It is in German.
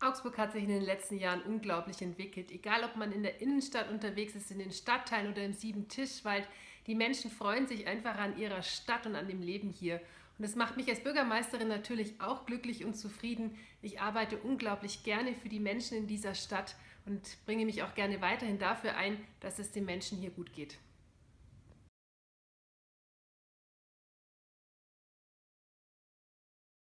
Augsburg hat sich in den letzten Jahren unglaublich entwickelt. Egal, ob man in der Innenstadt unterwegs ist, in den Stadtteilen oder im Sieben-Tischwald, die Menschen freuen sich einfach an ihrer Stadt und an dem Leben hier. Und das macht mich als Bürgermeisterin natürlich auch glücklich und zufrieden. Ich arbeite unglaublich gerne für die Menschen in dieser Stadt und bringe mich auch gerne weiterhin dafür ein, dass es den Menschen hier gut geht.